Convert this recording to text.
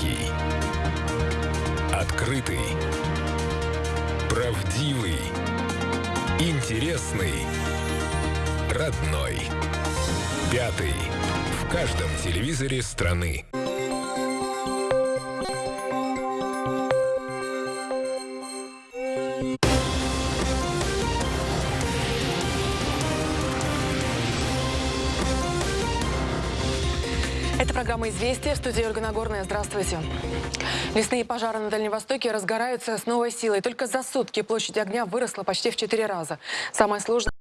Хованский. Открытый, правдивый, интересный, родной. Пятый. В каждом телевизоре страны. Это программа «Известия». В студии Ольга Нагорная. Здравствуйте. Лесные пожары на Дальнем Востоке разгораются с новой силой. Только за сутки площадь огня выросла почти в четыре раза. Самое сложное